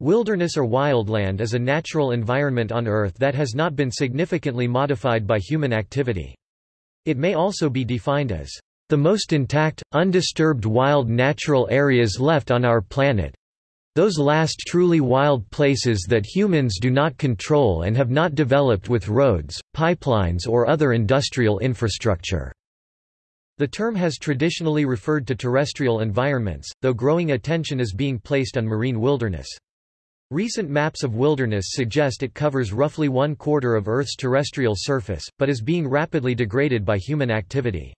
Wilderness or wildland is a natural environment on Earth that has not been significantly modified by human activity. It may also be defined as the most intact, undisturbed wild natural areas left on our planet. Those last truly wild places that humans do not control and have not developed with roads, pipelines or other industrial infrastructure. The term has traditionally referred to terrestrial environments, though growing attention is being placed on marine wilderness. Recent maps of wilderness suggest it covers roughly one quarter of Earth's terrestrial surface, but is being rapidly degraded by human activity.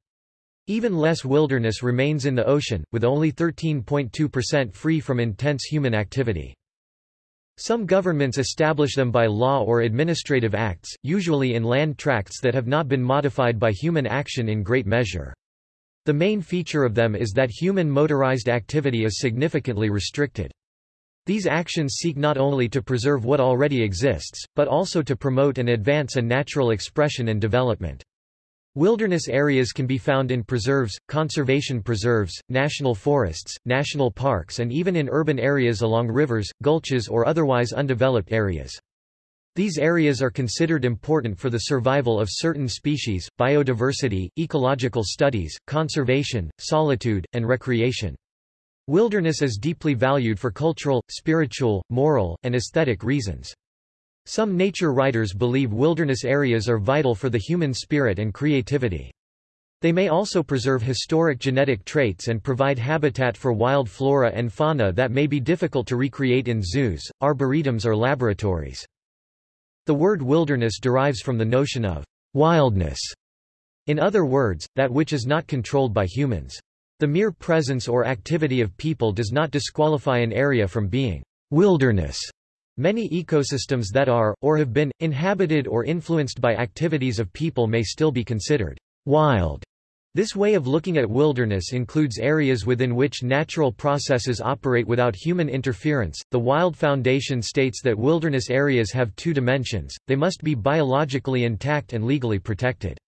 Even less wilderness remains in the ocean, with only 13.2% free from intense human activity. Some governments establish them by law or administrative acts, usually in land tracts that have not been modified by human action in great measure. The main feature of them is that human motorized activity is significantly restricted. These actions seek not only to preserve what already exists, but also to promote and advance a natural expression and development. Wilderness areas can be found in preserves, conservation preserves, national forests, national parks and even in urban areas along rivers, gulches or otherwise undeveloped areas. These areas are considered important for the survival of certain species, biodiversity, ecological studies, conservation, solitude, and recreation. Wilderness is deeply valued for cultural, spiritual, moral, and aesthetic reasons. Some nature writers believe wilderness areas are vital for the human spirit and creativity. They may also preserve historic genetic traits and provide habitat for wild flora and fauna that may be difficult to recreate in zoos, arboretums or laboratories. The word wilderness derives from the notion of wildness. In other words, that which is not controlled by humans. The mere presence or activity of people does not disqualify an area from being wilderness. Many ecosystems that are, or have been, inhabited or influenced by activities of people may still be considered wild. This way of looking at wilderness includes areas within which natural processes operate without human interference. The Wild Foundation states that wilderness areas have two dimensions, they must be biologically intact and legally protected.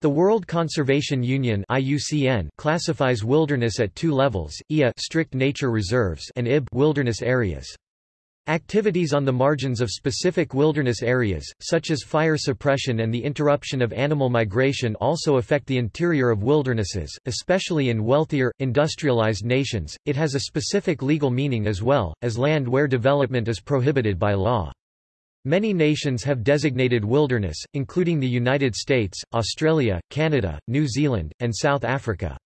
The World Conservation Union IUCN classifies wilderness at two levels, IA strict nature reserves and IB wilderness areas. Activities on the margins of specific wilderness areas, such as fire suppression and the interruption of animal migration also affect the interior of wildernesses, especially in wealthier, industrialized nations. It has a specific legal meaning as well, as land where development is prohibited by law. Many nations have designated wilderness, including the United States, Australia, Canada, New Zealand, and South Africa.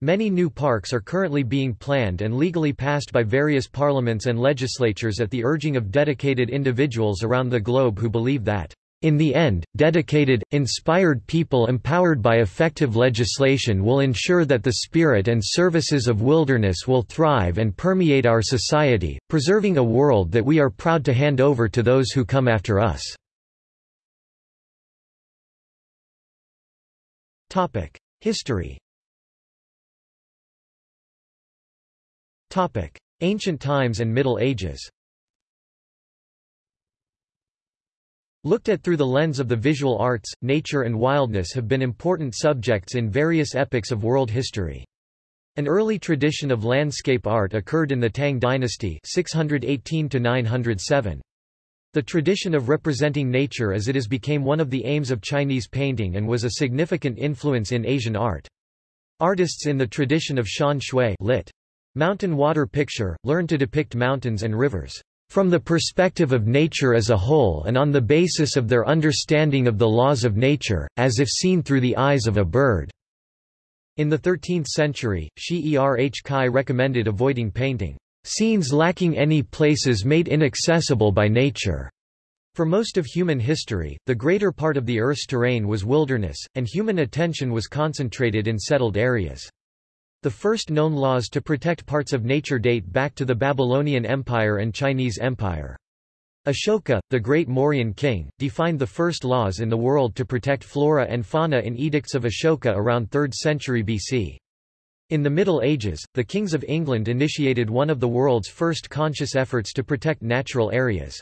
Many new parks are currently being planned and legally passed by various parliaments and legislatures at the urging of dedicated individuals around the globe who believe that in the end, dedicated, inspired people empowered by effective legislation will ensure that the spirit and services of wilderness will thrive and permeate our society, preserving a world that we are proud to hand over to those who come after us. History Ancient times and Middle Ages Looked at through the lens of the visual arts, nature and wildness have been important subjects in various epochs of world history. An early tradition of landscape art occurred in the Tang dynasty 618 -907. The tradition of representing nature as it is became one of the aims of Chinese painting and was a significant influence in Asian art. Artists in the tradition of Shan Shui lit. Mountain water picture, learned to depict mountains and rivers from the perspective of nature as a whole and on the basis of their understanding of the laws of nature, as if seen through the eyes of a bird." In the 13th century, Shi Erh Kai recommended avoiding painting scenes lacking any places made inaccessible by nature. For most of human history, the greater part of the Earth's terrain was wilderness, and human attention was concentrated in settled areas. The first known laws to protect parts of nature date back to the Babylonian Empire and Chinese Empire. Ashoka, the great Mauryan king, defined the first laws in the world to protect flora and fauna in Edicts of Ashoka around 3rd century BC. In the Middle Ages, the kings of England initiated one of the world's first conscious efforts to protect natural areas.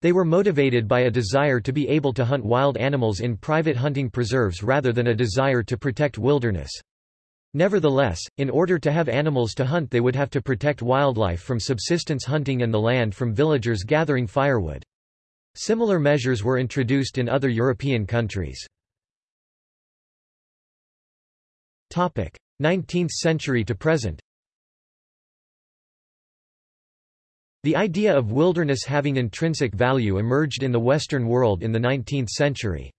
They were motivated by a desire to be able to hunt wild animals in private hunting preserves rather than a desire to protect wilderness. Nevertheless, in order to have animals to hunt they would have to protect wildlife from subsistence hunting and the land from villagers gathering firewood. Similar measures were introduced in other European countries. 19th century to present The idea of wilderness having intrinsic value emerged in the Western world in the 19th century.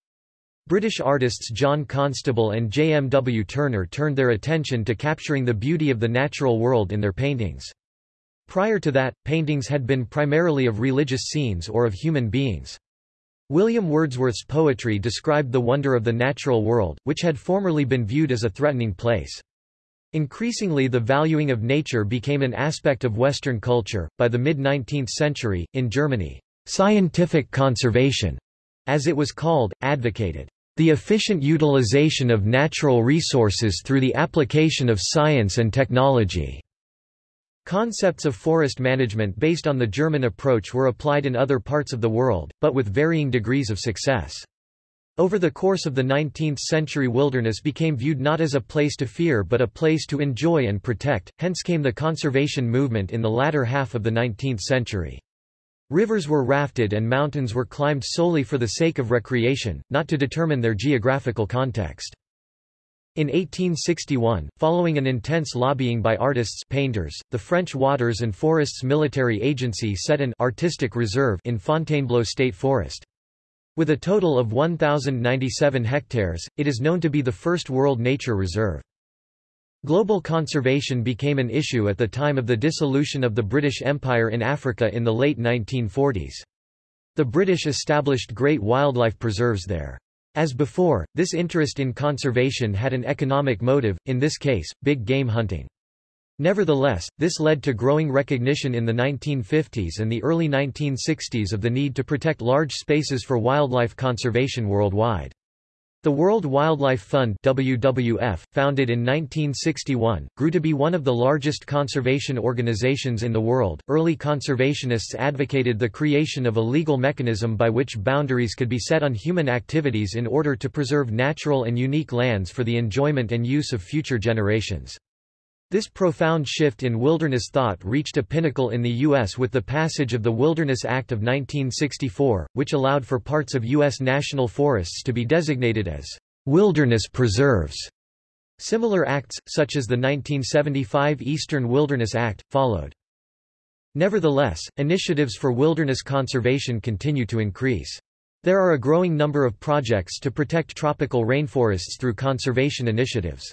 British artists John Constable and J. M. W. Turner turned their attention to capturing the beauty of the natural world in their paintings. Prior to that, paintings had been primarily of religious scenes or of human beings. William Wordsworth's poetry described the wonder of the natural world, which had formerly been viewed as a threatening place. Increasingly the valuing of nature became an aspect of Western culture. By the mid-19th century, in Germany, scientific conservation, as it was called, advocated the efficient utilization of natural resources through the application of science and technology. Concepts of forest management based on the German approach were applied in other parts of the world, but with varying degrees of success. Over the course of the 19th century wilderness became viewed not as a place to fear but a place to enjoy and protect, hence came the conservation movement in the latter half of the 19th century. Rivers were rafted and mountains were climbed solely for the sake of recreation, not to determine their geographical context. In 1861, following an intense lobbying by artists painters, the French Waters and Forests Military Agency set an artistic reserve in Fontainebleau State Forest. With a total of 1,097 hectares, it is known to be the first World Nature Reserve. Global conservation became an issue at the time of the dissolution of the British Empire in Africa in the late 1940s. The British established great wildlife preserves there. As before, this interest in conservation had an economic motive, in this case, big game hunting. Nevertheless, this led to growing recognition in the 1950s and the early 1960s of the need to protect large spaces for wildlife conservation worldwide. The World Wildlife Fund WWF, founded in 1961, grew to be one of the largest conservation organizations in the world. Early conservationists advocated the creation of a legal mechanism by which boundaries could be set on human activities in order to preserve natural and unique lands for the enjoyment and use of future generations. This profound shift in wilderness thought reached a pinnacle in the U.S. with the passage of the Wilderness Act of 1964, which allowed for parts of U.S. national forests to be designated as wilderness preserves. Similar acts, such as the 1975 Eastern Wilderness Act, followed. Nevertheless, initiatives for wilderness conservation continue to increase. There are a growing number of projects to protect tropical rainforests through conservation initiatives.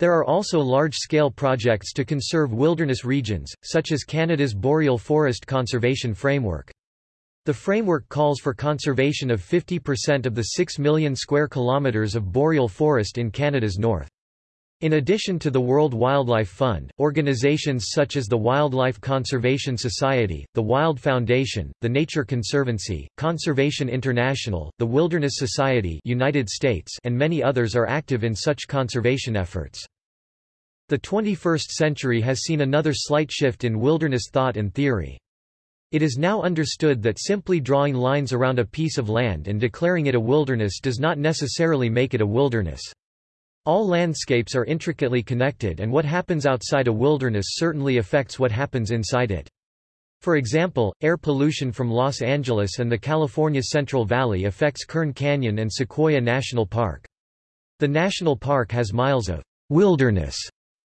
There are also large-scale projects to conserve wilderness regions, such as Canada's Boreal Forest Conservation Framework. The framework calls for conservation of 50% of the 6 million square kilometres of boreal forest in Canada's north. In addition to the World Wildlife Fund, organizations such as the Wildlife Conservation Society, the Wild Foundation, the Nature Conservancy, Conservation International, the Wilderness Society United States, and many others are active in such conservation efforts. The 21st century has seen another slight shift in wilderness thought and theory. It is now understood that simply drawing lines around a piece of land and declaring it a wilderness does not necessarily make it a wilderness. All landscapes are intricately connected and what happens outside a wilderness certainly affects what happens inside it. For example, air pollution from Los Angeles and the California Central Valley affects Kern Canyon and Sequoia National Park. The national park has miles of wilderness,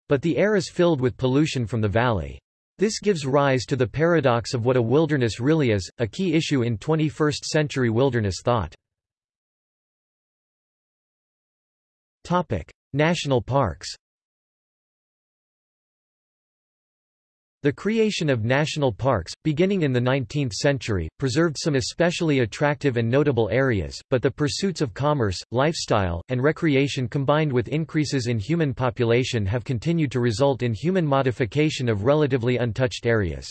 but the air is filled with pollution from the valley. This gives rise to the paradox of what a wilderness really is, a key issue in 21st-century wilderness thought. Topic: National parks. The creation of national parks, beginning in the 19th century, preserved some especially attractive and notable areas, but the pursuits of commerce, lifestyle, and recreation combined with increases in human population have continued to result in human modification of relatively untouched areas.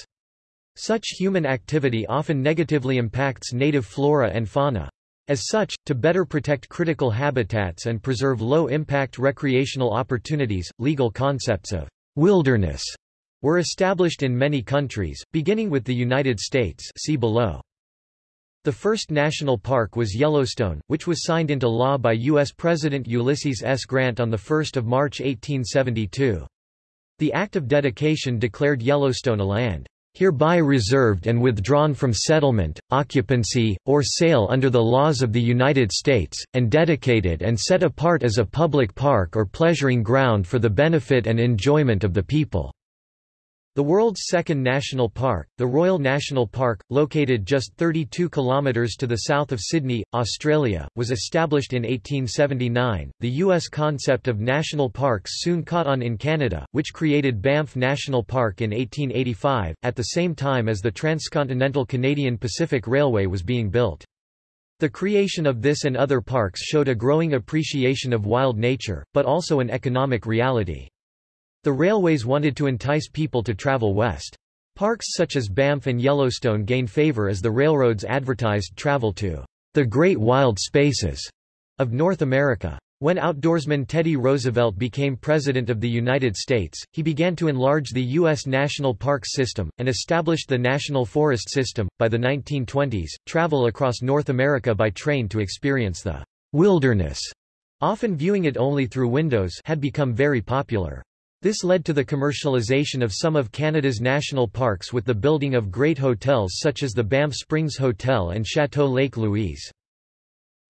Such human activity often negatively impacts native flora and fauna. As such, to better protect critical habitats and preserve low-impact recreational opportunities, legal concepts of wilderness were established in many countries, beginning with the United States see below. The first national park was Yellowstone, which was signed into law by U.S. President Ulysses S. Grant on the 1 of March 1872. The Act of Dedication declared Yellowstone a land hereby reserved and withdrawn from settlement, occupancy, or sale under the laws of the United States, and dedicated and set apart as a public park or pleasuring ground for the benefit and enjoyment of the people. The world's second national park, the Royal National Park, located just 32 kilometers to the south of Sydney, Australia, was established in 1879. The U.S. concept of national parks soon caught on in Canada, which created Banff National Park in 1885, at the same time as the transcontinental Canadian Pacific Railway was being built. The creation of this and other parks showed a growing appreciation of wild nature, but also an economic reality. The railways wanted to entice people to travel west. Parks such as Banff and Yellowstone gained favor as the railroads advertised travel to the great wild spaces of North America. When outdoorsman Teddy Roosevelt became President of the United States, he began to enlarge the U.S. national parks system, and established the National Forest System. By the 1920s, travel across North America by train to experience the wilderness, often viewing it only through windows, had become very popular. This led to the commercialization of some of Canada's national parks with the building of great hotels such as the Banff Springs Hotel and Chateau Lake Louise.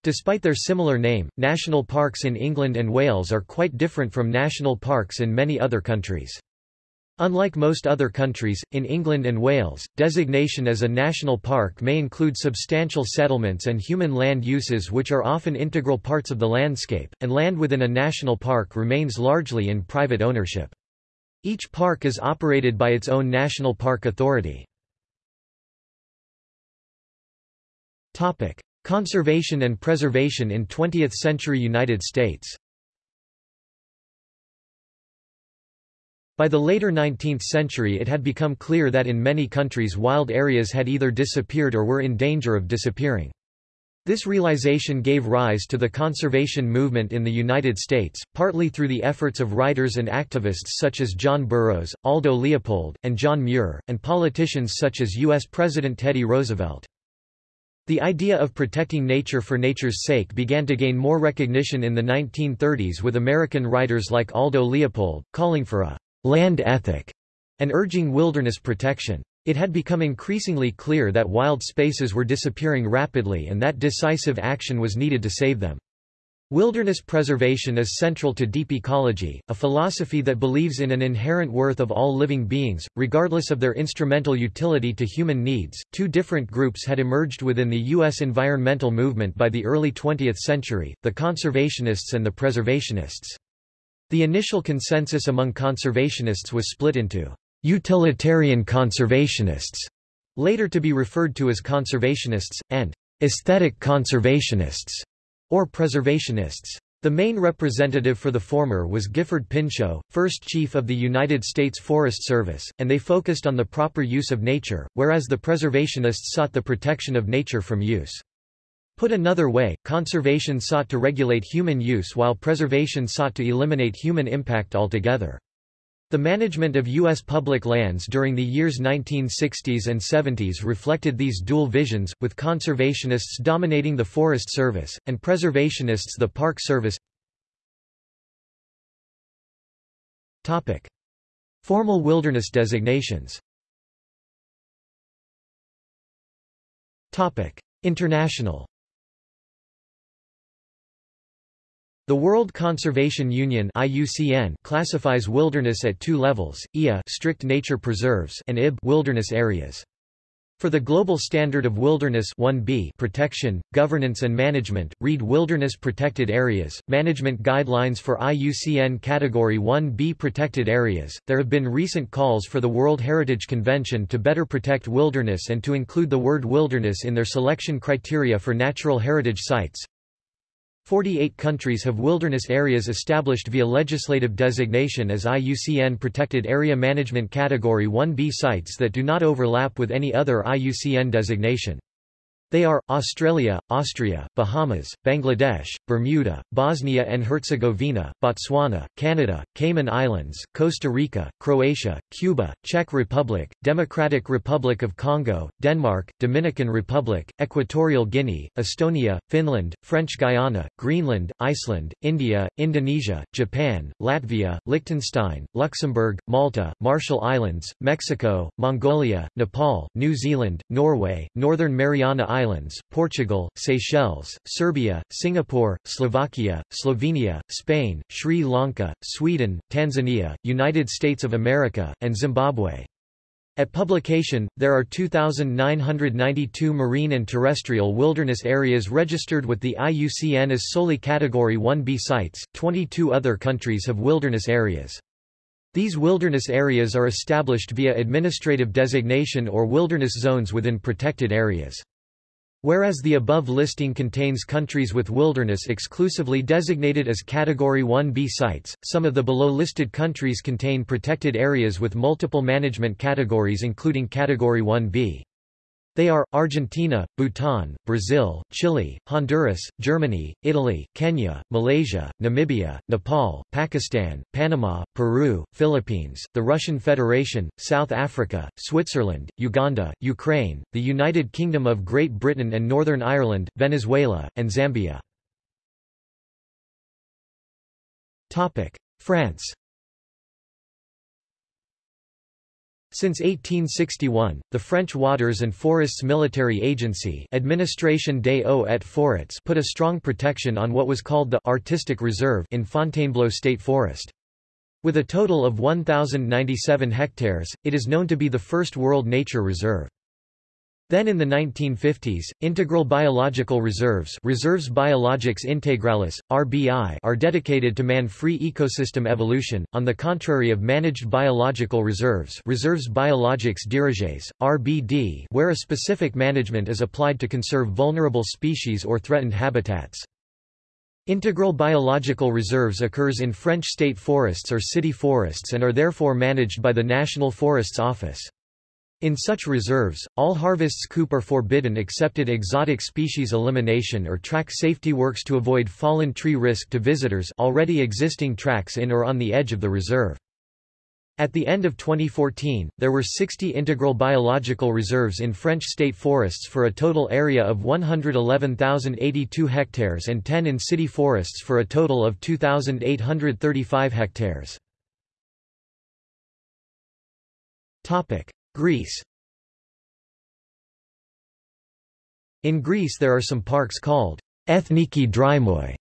Despite their similar name, national parks in England and Wales are quite different from national parks in many other countries. Unlike most other countries, in England and Wales, designation as a national park may include substantial settlements and human land uses which are often integral parts of the landscape, and land within a national park remains largely in private ownership. Each park is operated by its own national park authority. Conservation and preservation in 20th-century United States By the later 19th century it had become clear that in many countries wild areas had either disappeared or were in danger of disappearing. This realization gave rise to the conservation movement in the United States, partly through the efforts of writers and activists such as John Burroughs, Aldo Leopold, and John Muir, and politicians such as U.S. President Teddy Roosevelt. The idea of protecting nature for nature's sake began to gain more recognition in the 1930s with American writers like Aldo Leopold, calling for a land ethic, and urging wilderness protection. It had become increasingly clear that wild spaces were disappearing rapidly and that decisive action was needed to save them. Wilderness preservation is central to deep ecology, a philosophy that believes in an inherent worth of all living beings, regardless of their instrumental utility to human needs. Two different groups had emerged within the U.S. environmental movement by the early 20th century the conservationists and the preservationists. The initial consensus among conservationists was split into utilitarian conservationists, later to be referred to as conservationists, and aesthetic conservationists, or preservationists. The main representative for the former was Gifford Pinchot, first chief of the United States Forest Service, and they focused on the proper use of nature, whereas the preservationists sought the protection of nature from use. Put another way, conservation sought to regulate human use while preservation sought to eliminate human impact altogether. The management of U.S. public lands during the years 1960s and 70s reflected these dual visions, with conservationists dominating the Forest Service, and preservationists the Park Service. Formal wilderness designations International The World Conservation Union IUCN classifies wilderness at two levels, IA strict nature preserves and IB wilderness areas. For the global standard of wilderness 1B protection, governance and management, read Wilderness Protected Areas, Management Guidelines for IUCN Category 1B Protected Areas. There have been recent calls for the World Heritage Convention to better protect wilderness and to include the word wilderness in their selection criteria for natural heritage sites. 48 countries have wilderness areas established via legislative designation as IUCN Protected Area Management Category 1B sites that do not overlap with any other IUCN designation. They are, Australia, Austria, Bahamas, Bangladesh, Bermuda, Bosnia and Herzegovina, Botswana, Canada, Cayman Islands, Costa Rica, Croatia, Cuba, Czech Republic, Democratic Republic of Congo, Denmark, Dominican Republic, Equatorial Guinea, Estonia, Finland, French Guiana, Greenland, Iceland, India, Indonesia, Japan, Latvia, Liechtenstein, Luxembourg, Malta, Marshall Islands, Mexico, Mongolia, Nepal, New Zealand, Norway, Northern Mariana Islands, Islands, Portugal, Seychelles, Serbia, Singapore, Slovakia, Slovenia, Spain, Sri Lanka, Sweden, Tanzania, United States of America, and Zimbabwe. At publication, there are 2,992 marine and terrestrial wilderness areas registered with the IUCN as solely Category 1b sites, 22 other countries have wilderness areas. These wilderness areas are established via administrative designation or wilderness zones within protected areas. Whereas the above listing contains countries with wilderness exclusively designated as Category 1b sites, some of the below-listed countries contain protected areas with multiple management categories including Category 1b. They are, Argentina, Bhutan, Brazil, Chile, Honduras, Germany, Italy, Kenya, Malaysia, Namibia, Nepal, Pakistan, Panama, Peru, Philippines, the Russian Federation, South Africa, Switzerland, Uganda, Ukraine, the United Kingdom of Great Britain and Northern Ireland, Venezuela, and Zambia. France Since 1861, the French Waters and Forests Military Agency Administration des Eaux et Forêts put a strong protection on what was called the «artistic reserve» in Fontainebleau State Forest. With a total of 1,097 hectares, it is known to be the first World Nature Reserve. Then in the 1950s, integral biological reserves Reserves Biologiques Intégrales, RBI are dedicated to man-free ecosystem evolution, on the contrary of managed biological reserves Reserves Biologiques Dirigés, RBD where a specific management is applied to conserve vulnerable species or threatened habitats. Integral biological reserves occurs in French state forests or city forests and are therefore managed by the National Forests Office. In such reserves, all harvests coupe are forbidden excepted exotic species elimination or track safety works to avoid fallen tree risk to visitors already existing tracks in or on the edge of the reserve. At the end of 2014, there were 60 integral biological reserves in French state forests for a total area of 111,082 hectares and 10 in city forests for a total of 2,835 hectares. Greece In Greece there are some parks called Ethniki Drymoi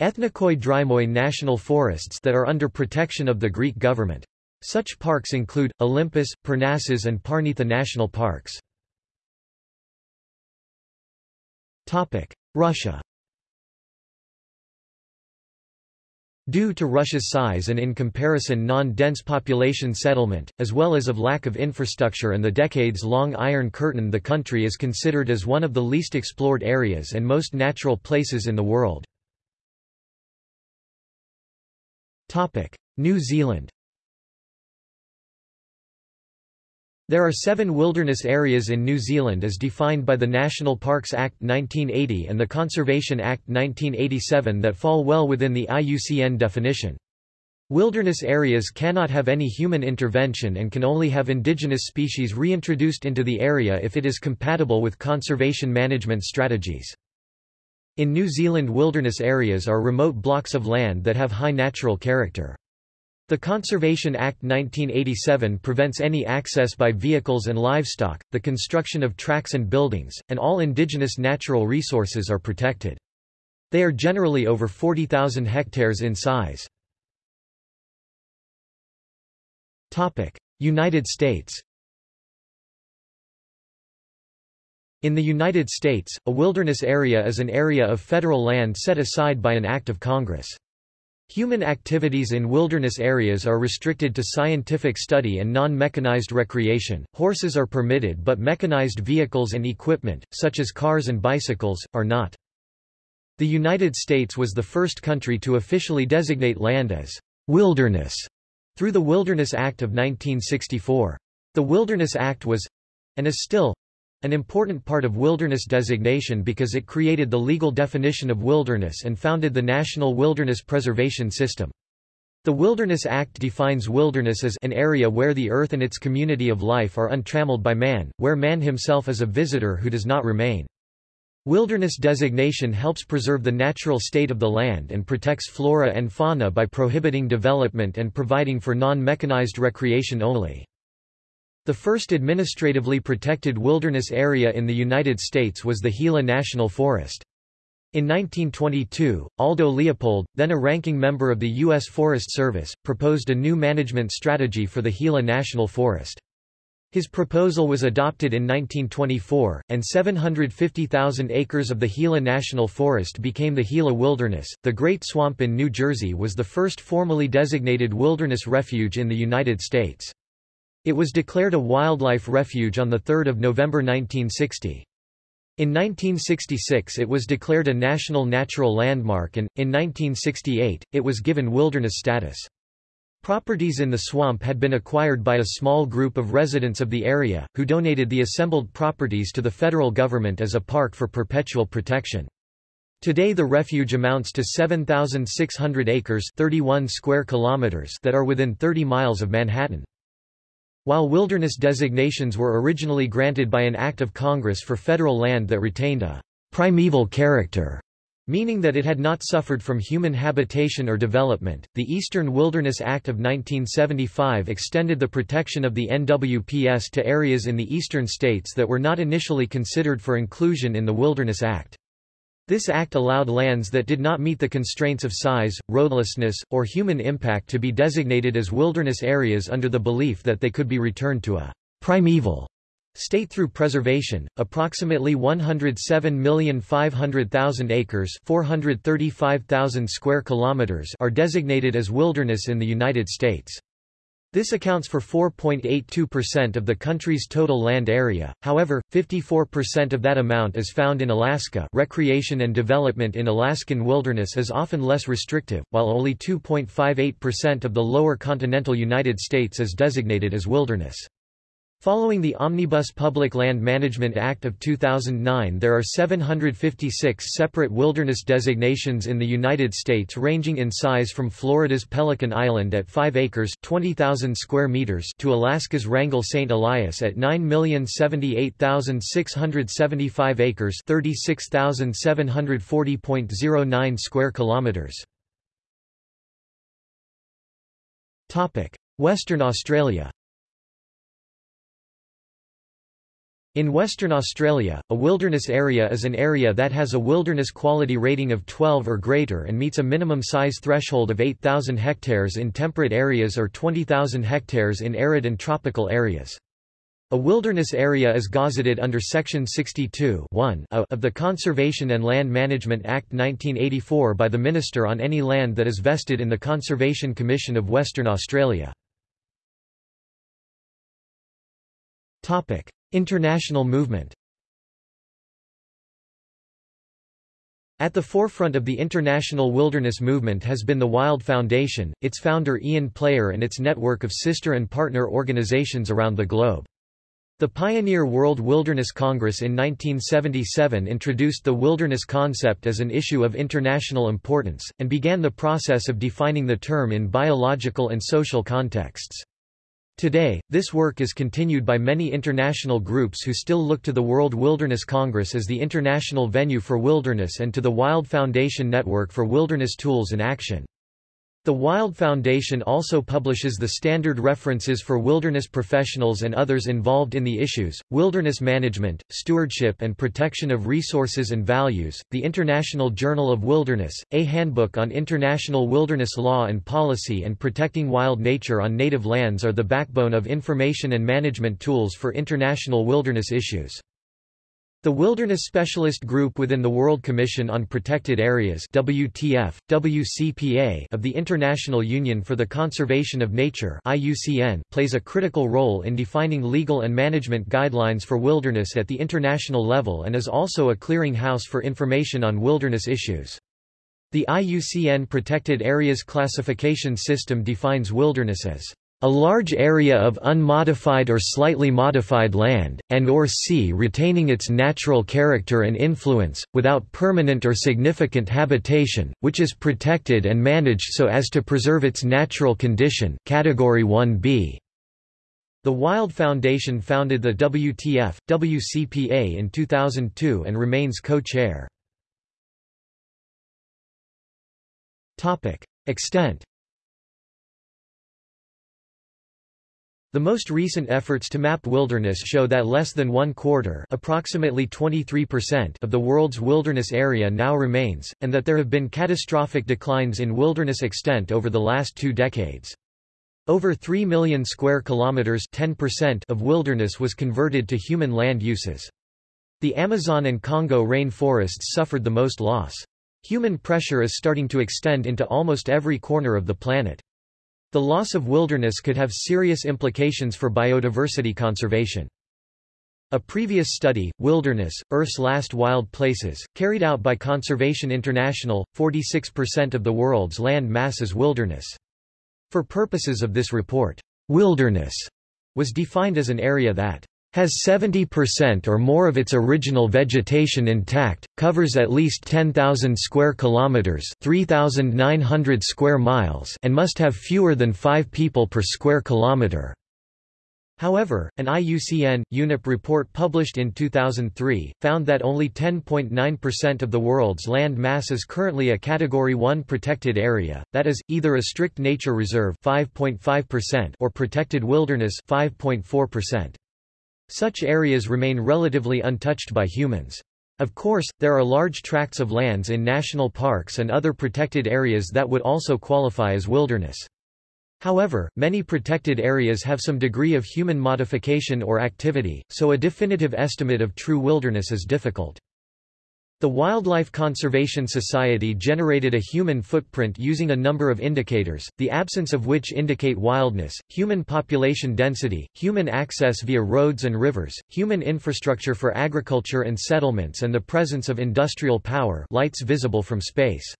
Ethnikoi Drymoi national forests that are under protection of the Greek government. Such parks include, Olympus, Parnassus and Parnitha national parks. Russia Due to Russia's size and in comparison non-dense population settlement, as well as of lack of infrastructure and the decades-long Iron Curtain the country is considered as one of the least explored areas and most natural places in the world. New Zealand There are seven wilderness areas in New Zealand as defined by the National Parks Act 1980 and the Conservation Act 1987 that fall well within the IUCN definition. Wilderness areas cannot have any human intervention and can only have indigenous species reintroduced into the area if it is compatible with conservation management strategies. In New Zealand wilderness areas are remote blocks of land that have high natural character. The Conservation Act 1987 prevents any access by vehicles and livestock, the construction of tracks and buildings, and all indigenous natural resources are protected. They are generally over 40,000 hectares in size. United States In the United States, a wilderness area is an area of federal land set aside by an act of Congress. Human activities in wilderness areas are restricted to scientific study and non-mechanized recreation. Horses are permitted but mechanized vehicles and equipment, such as cars and bicycles, are not. The United States was the first country to officially designate land as wilderness through the Wilderness Act of 1964. The Wilderness Act was and is still an important part of wilderness designation because it created the legal definition of wilderness and founded the National Wilderness Preservation System. The Wilderness Act defines wilderness as an area where the earth and its community of life are untrammeled by man, where man himself is a visitor who does not remain. Wilderness designation helps preserve the natural state of the land and protects flora and fauna by prohibiting development and providing for non-mechanized recreation only. The first administratively protected wilderness area in the United States was the Gila National Forest. In 1922, Aldo Leopold, then a ranking member of the U.S. Forest Service, proposed a new management strategy for the Gila National Forest. His proposal was adopted in 1924, and 750,000 acres of the Gila National Forest became the Gila Wilderness. The Great Swamp in New Jersey was the first formally designated wilderness refuge in the United States. It was declared a wildlife refuge on 3 November 1960. In 1966 it was declared a National Natural Landmark and, in 1968, it was given wilderness status. Properties in the swamp had been acquired by a small group of residents of the area, who donated the assembled properties to the federal government as a park for perpetual protection. Today the refuge amounts to 7,600 acres 31 square kilometers that are within 30 miles of Manhattan. While wilderness designations were originally granted by an act of Congress for federal land that retained a primeval character, meaning that it had not suffered from human habitation or development. The Eastern Wilderness Act of 1975 extended the protection of the NWPS to areas in the eastern states that were not initially considered for inclusion in the Wilderness Act. This act allowed lands that did not meet the constraints of size, roadlessness, or human impact to be designated as wilderness areas under the belief that they could be returned to a primeval State through preservation, approximately 107,500,000 acres 435,000 square kilometers are designated as wilderness in the United States. This accounts for 4.82% of the country's total land area, however, 54% of that amount is found in Alaska recreation and development in Alaskan wilderness is often less restrictive, while only 2.58% of the lower continental United States is designated as wilderness. Following the Omnibus Public Land Management Act of 2009 there are 756 separate wilderness designations in the United States ranging in size from Florida's Pelican Island at 5 acres 20,000 square meters to Alaska's Wrangell St. Elias at 9,078,675 acres 36,740.09 square kilometers. Western Australia In Western Australia, a wilderness area is an area that has a wilderness quality rating of 12 or greater and meets a minimum size threshold of 8,000 hectares in temperate areas or 20,000 hectares in arid and tropical areas. A wilderness area is gazetted under Section 62 of the Conservation and Land Management Act 1984 by the Minister on any land that is vested in the Conservation Commission of Western Australia. International movement At the forefront of the international wilderness movement has been the Wild Foundation, its founder Ian Player and its network of sister and partner organizations around the globe. The pioneer World Wilderness Congress in 1977 introduced the wilderness concept as an issue of international importance, and began the process of defining the term in biological and social contexts. Today, this work is continued by many international groups who still look to the World Wilderness Congress as the international venue for wilderness and to the Wild Foundation Network for Wilderness Tools and Action. The Wild Foundation also publishes the standard references for wilderness professionals and others involved in the issues, wilderness management, stewardship and protection of resources and values, the International Journal of Wilderness, a handbook on international wilderness law and policy and protecting wild nature on native lands are the backbone of information and management tools for international wilderness issues. The Wilderness Specialist Group within the World Commission on Protected Areas WTF, WCPA of the International Union for the Conservation of Nature IUCN plays a critical role in defining legal and management guidelines for wilderness at the international level and is also a clearinghouse for information on wilderness issues. The IUCN Protected Areas Classification System defines wilderness as A large area of unmodified or slightly modified land, and or sea retaining its natural character and influence, without permanent or significant habitation, which is protected and managed so as to preserve its natural condition Category 1b. The Wild Foundation founded the WTF, WCPA in 2002 and remains co-chair. Extent The most recent efforts to map wilderness show that less than one quarter approximately 23% of the world's wilderness area now remains, and that there have been catastrophic declines in wilderness extent over the last two decades. Over 3 million square kilometers 10% of wilderness was converted to human land uses. The Amazon and Congo rainforests suffered the most loss. Human pressure is starting to extend into almost every corner of the planet. The loss of wilderness could have serious implications for biodiversity conservation. A previous study, Wilderness, Earth's Last Wild Places, carried out by Conservation International, 46% of the world's land mass is wilderness. For purposes of this report, wilderness was defined as an area that has 70% or more of its original vegetation intact, covers at least 10,000 square kilometers, 3,900 square miles, and must have fewer than 5 people per square kilometer. However, an IUCN, UNEP report published in 2003, found that only 10.9% of the world's land mass is currently a Category 1 protected area, that is, either a strict nature reserve 5.5% or protected wilderness 5.4%. Such areas remain relatively untouched by humans. Of course, there are large tracts of lands in national parks and other protected areas that would also qualify as wilderness. However, many protected areas have some degree of human modification or activity, so a definitive estimate of true wilderness is difficult. The Wildlife Conservation Society generated a human footprint using a number of indicators, the absence of which indicate wildness, human population density, human access via roads and rivers, human infrastructure for agriculture and settlements and the presence of industrial power lights visible from space.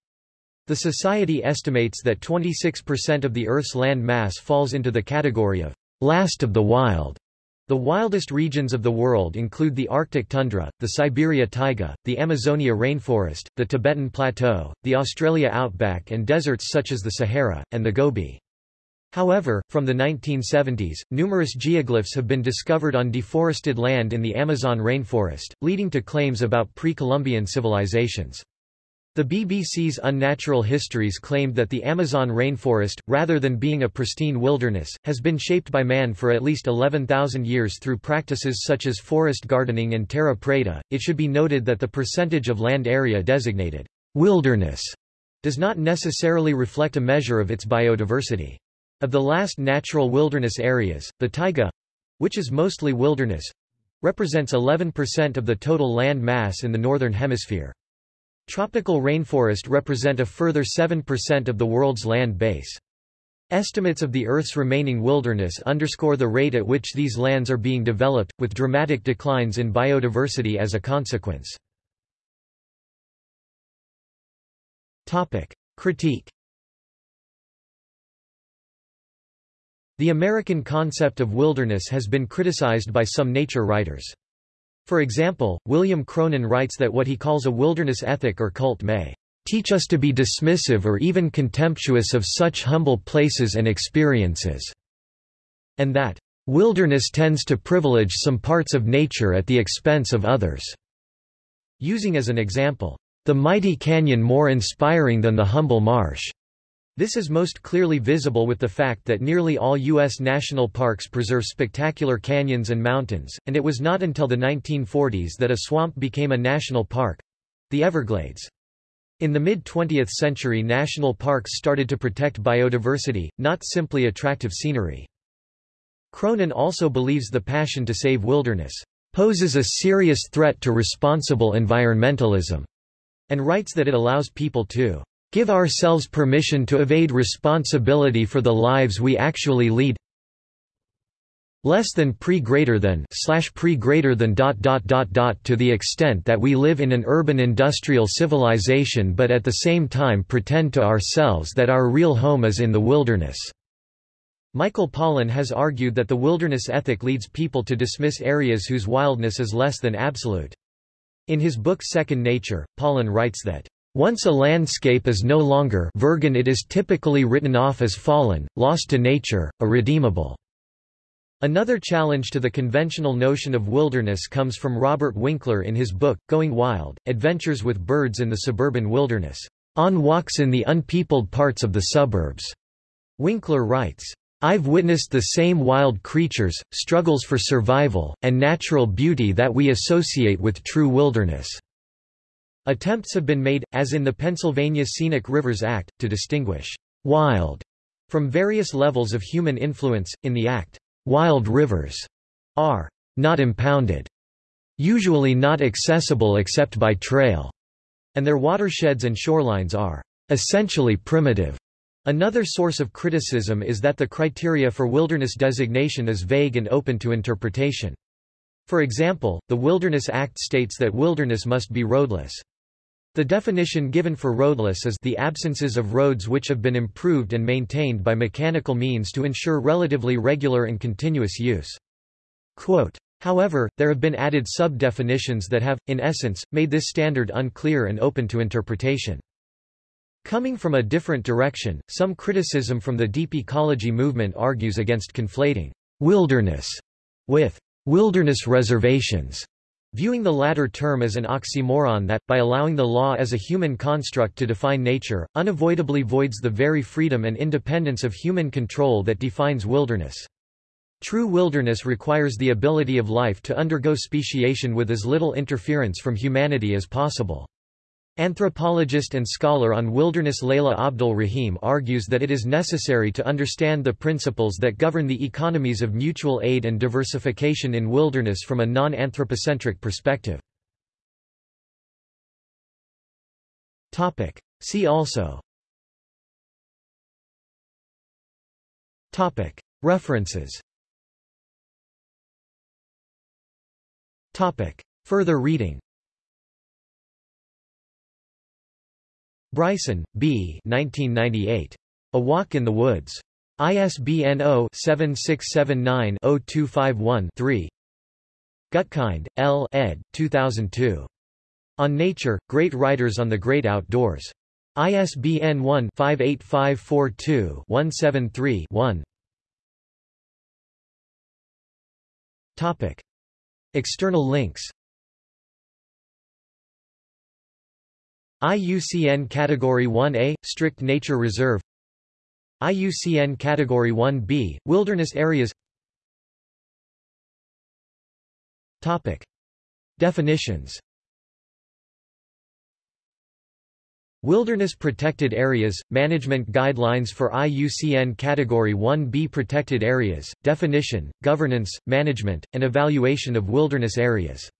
The Society estimates that 26% of the Earth's land mass falls into the category of last of the wild. The wildest regions of the world include the Arctic tundra, the Siberia taiga, the Amazonia rainforest, the Tibetan plateau, the Australia outback and deserts such as the Sahara, and the Gobi. However, from the 1970s, numerous geoglyphs have been discovered on deforested land in the Amazon rainforest, leading to claims about pre-Columbian civilizations. The BBC's Unnatural Histories claimed that the Amazon rainforest, rather than being a pristine wilderness, has been shaped by man for at least 11,000 years through practices such as forest gardening and terra preta. It should be noted that the percentage of land area designated wilderness does not necessarily reflect a measure of its biodiversity. Of the last natural wilderness areas, the taiga which is mostly wilderness represents 11% of the total land mass in the Northern Hemisphere. Tropical rainforest represent a further 7% of the world's land base. Estimates of the Earth's remaining wilderness underscore the rate at which these lands are being developed, with dramatic declines in biodiversity as a consequence. Topic. Critique The American concept of wilderness has been criticized by some nature writers. For example, William Cronon writes that what he calls a wilderness ethic or cult may teach us to be dismissive or even contemptuous of such humble places and experiences, and that wilderness tends to privilege some parts of nature at the expense of others, using as an example, the mighty canyon more inspiring than the humble marsh. This is most clearly visible with the fact that nearly all U.S. national parks preserve spectacular canyons and mountains, and it was not until the 1940s that a swamp became a national park—the Everglades. In the mid-20th century national parks started to protect biodiversity, not simply attractive scenery. Cronon also believes the passion to save wilderness poses a serious threat to responsible environmentalism, and writes that it allows people to give ourselves permission to evade responsibility for the lives we actually lead less than pre greater than slash pre greater than dot dot dot dot to the extent that we live in an urban industrial civilization but at the same time pretend to ourselves that our real home is in the wilderness Michael Pollan has argued that the wilderness ethic leads people to dismiss areas whose wildness is less than absolute. In his book Second Nature, Pollan writes that, "...once a landscape is no longer virgin it is typically written off as fallen, lost to nature, irredeemable." Another challenge to the conventional notion of wilderness comes from Robert Winkler in his book, Going Wild, Adventures with Birds in the Suburban Wilderness, on walks in the unpeopled parts of the suburbs. Winkler writes, I've witnessed the same wild creatures, struggles for survival, and natural beauty that we associate with true wilderness." Attempts have been made, as in the Pennsylvania Scenic Rivers Act, to distinguish «wild» from various levels of human influence. In the Act, wild rivers are «not impounded», usually not accessible except by trail, and their watersheds and shorelines are «essentially primitive». Another source of criticism is that the criteria for wilderness designation is vague and open to interpretation. For example, the Wilderness Act states that wilderness must be roadless. The definition given for roadless is the absences of roads which have been improved and maintained by mechanical means to ensure relatively regular and continuous use. Quote, However, there have been added sub-definitions that have, in essence, made this standard unclear and open to interpretation. Coming from a different direction, some criticism from the deep ecology movement argues against conflating wilderness with wilderness reservations, viewing the latter term as an oxymoron that, by allowing the law as a human construct to define nature, unavoidably voids the very freedom and independence of human control that defines wilderness. True wilderness requires the ability of life to undergo speciation with as little interference from humanity as possible. Anthropologist and scholar on wilderness Layla AbdelRahim argues that it is necessary to understand the principles that govern the economies of mutual aid and diversification in wilderness from a non-anthropocentric perspective. See also. References. Further reading Bryson, B. 1998. A Walk in the Woods. ISBN 0-7679-0251-3. Gutkind, L. ed. 2002. On Nature, Great Writers on the Great Outdoors. ISBN 1-58542-173-1. External links IUCN Category 1A – Strict Nature Reserve. IUCN Category 1B – Wilderness Areas. Topic. Definitions. Wilderness Protected Areas – Management Guidelines for IUCN Category 1B Protected Areas – Definition, Governance, Management, and Evaluation of Wilderness Areas